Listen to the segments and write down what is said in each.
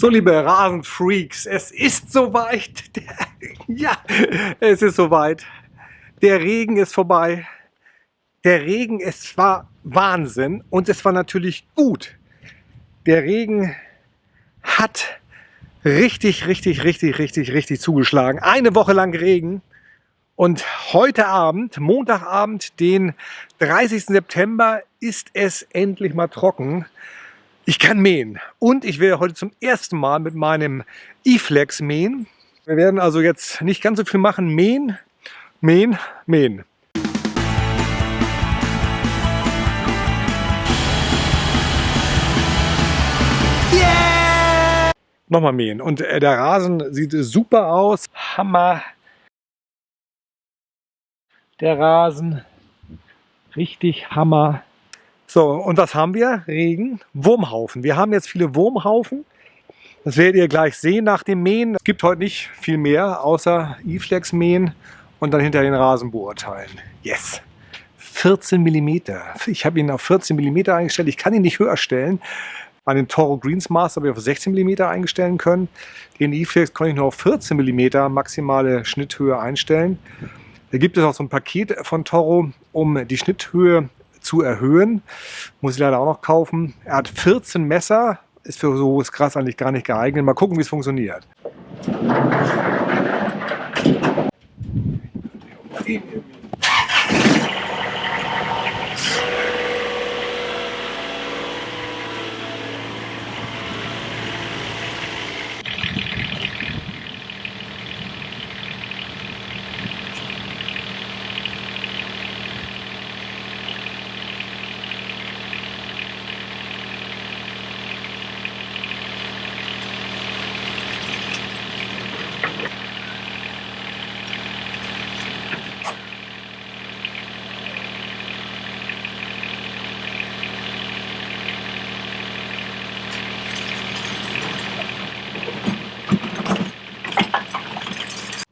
So, liebe Rasenfreaks, es ist soweit. Ja, es ist soweit. Der Regen ist vorbei. Der Regen, es war Wahnsinn und es war natürlich gut. Der Regen hat richtig, richtig, richtig, richtig, richtig zugeschlagen. Eine Woche lang Regen. Und heute Abend, Montagabend, den 30. September, ist es endlich mal trocken. Ich kann mähen und ich werde heute zum ersten Mal mit meinem E-Flex mähen. Wir werden also jetzt nicht ganz so viel machen, mähen, mähen, mähen. Yeah! Nochmal mähen und äh, der Rasen sieht super aus. Hammer. Der Rasen, richtig Hammer. So, und was haben wir? Regen, Wurmhaufen. Wir haben jetzt viele Wurmhaufen. Das werdet ihr gleich sehen nach dem Mähen. Es gibt heute nicht viel mehr, außer E-Flex mähen und dann hinter den Rasen beurteilen. Yes! 14 mm. Ich habe ihn auf 14 mm eingestellt. Ich kann ihn nicht höher stellen. Bei den Toro Greensmaster habe ich auf 16 mm einstellen können. Den E-Flex konnte ich nur auf 14 mm maximale Schnitthöhe einstellen. Da gibt es auch so ein Paket von Toro, um die Schnitthöhe zu erhöhen. Muss ich leider auch noch kaufen. Er hat 14 Messer, ist für so hohes Gras eigentlich gar nicht geeignet. Mal gucken, wie es funktioniert.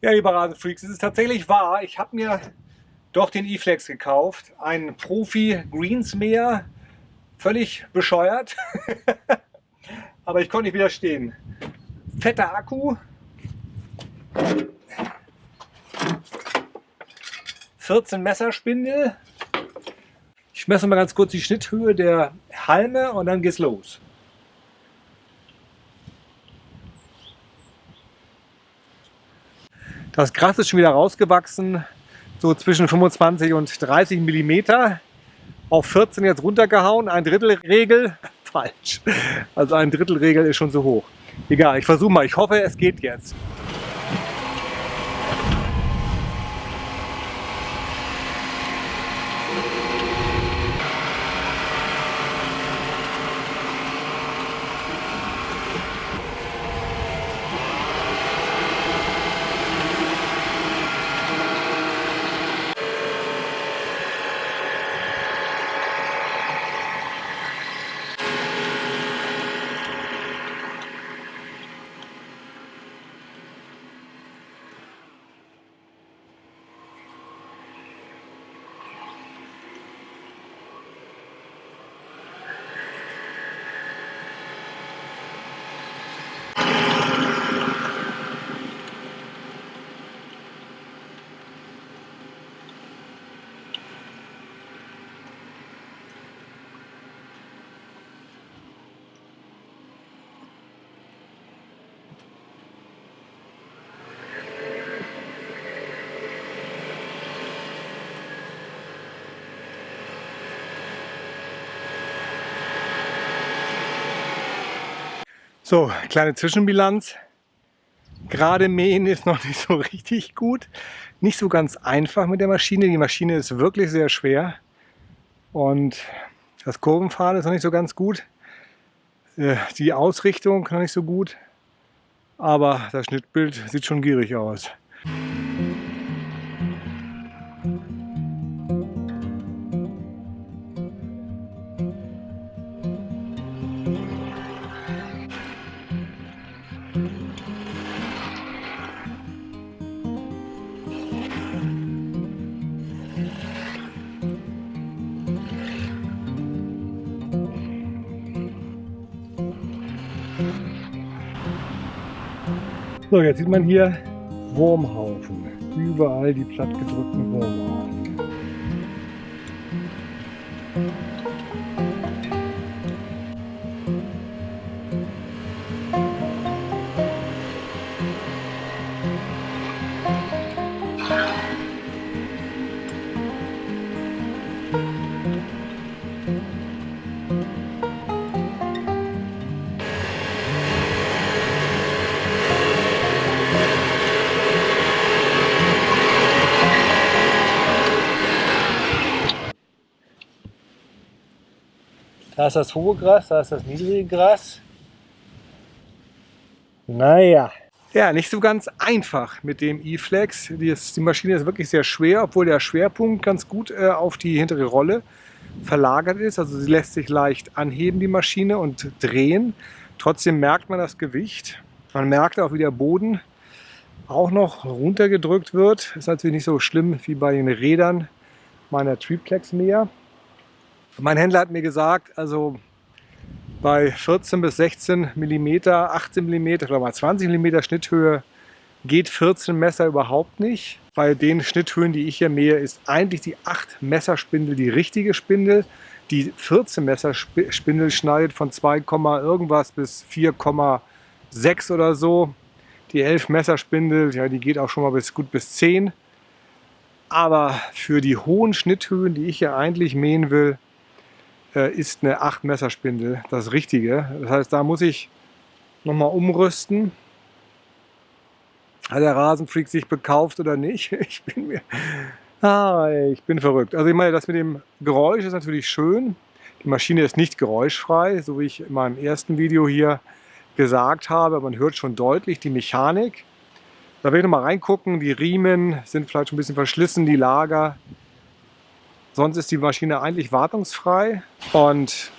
Ja, liebe Rasenfreaks, es ist tatsächlich wahr. Ich habe mir doch den E-Flex gekauft. Ein Profi Greensmäher. Völlig bescheuert. Aber ich konnte nicht widerstehen. Fetter Akku. 14 Messerspindel. Ich messe mal ganz kurz die Schnitthöhe der Halme und dann geht's los. Das Gras ist schon wieder rausgewachsen, so zwischen 25 und 30 mm. Auf 14 jetzt runtergehauen, ein Drittel Regel, falsch. Also ein Drittel Regel ist schon so hoch. Egal, ich versuche mal, ich hoffe es geht jetzt. So, kleine Zwischenbilanz. Gerade mähen ist noch nicht so richtig gut. Nicht so ganz einfach mit der Maschine. Die Maschine ist wirklich sehr schwer. Und das Kurvenfahren ist noch nicht so ganz gut. Äh, die Ausrichtung noch nicht so gut. Aber das Schnittbild sieht schon gierig aus. So, jetzt sieht man hier Wurmhaufen. Überall die plattgedrückten Wurmhaufen. Da ist das hohe Gras, da ist das niedrige Gras. Naja. Ja, nicht so ganz einfach mit dem E-Flex. Die, die, Maschine ist wirklich sehr schwer, obwohl der Schwerpunkt ganz gut äh, auf die hintere Rolle verlagert ist. Also sie lässt sich leicht anheben, die Maschine, und drehen. Trotzdem merkt man das Gewicht. Man merkt auch, wie der Boden auch noch runtergedrückt wird. Ist natürlich nicht so schlimm wie bei den Rädern meiner Triplex mehr. Mein Händler hat mir gesagt, also bei 14 bis 16 mm, 18 mm oder mal 20 mm Schnitthöhe geht 14 Messer überhaupt nicht. Bei den Schnitthöhen, die ich hier mähe, ist eigentlich die 8 Messer Spindel die richtige Spindel. Die 14 Messer Spindel schneidet von 2, irgendwas bis 4,6 oder so. Die 11 Messer Spindel, ja, die geht auch schon mal bis gut bis 10. Aber für die hohen Schnitthöhen, die ich hier eigentlich mähen will, äh, ist eine 8 Messerspindel das Richtige. Das heißt, da muss ich nochmal umrüsten. Hat der Rasenfreak sich bekauft oder nicht? Ich bin mir... Ah, ich bin verrückt. Also ich meine, das mit dem Geräusch ist natürlich schön. Die Maschine ist nicht geräuschfrei, so wie ich in meinem ersten Video hier gesagt habe. Man hört schon deutlich die Mechanik. Da will ich nochmal reingucken. Die Riemen sind vielleicht schon ein bisschen verschlissen, die Lager. Sonst ist die Maschine eigentlich wartungsfrei und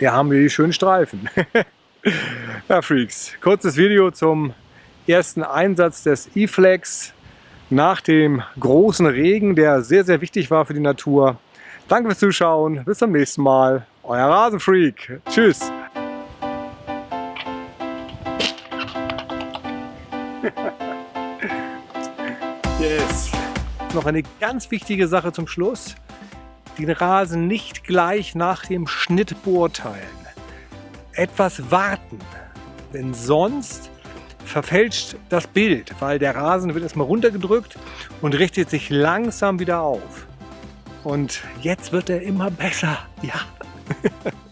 hier haben wir die schönen Streifen. ja, Freaks, kurzes Video zum ersten Einsatz des E-Flex nach dem großen Regen, der sehr, sehr wichtig war für die Natur. Danke fürs Zuschauen, bis zum nächsten Mal. Euer Rasenfreak. Tschüss. yes noch eine ganz wichtige Sache zum Schluss. Den Rasen nicht gleich nach dem Schnitt beurteilen. Etwas warten, denn sonst verfälscht das Bild, weil der Rasen wird erstmal runtergedrückt und richtet sich langsam wieder auf. Und jetzt wird er immer besser. Ja.